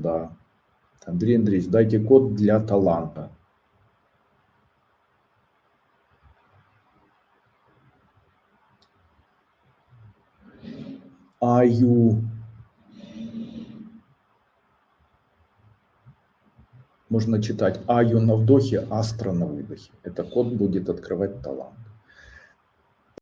да. Андрей Андреевич, дайте код для таланта. Аю. Можно читать Аю на вдохе, Астра на выдохе. Это код будет открывать талант.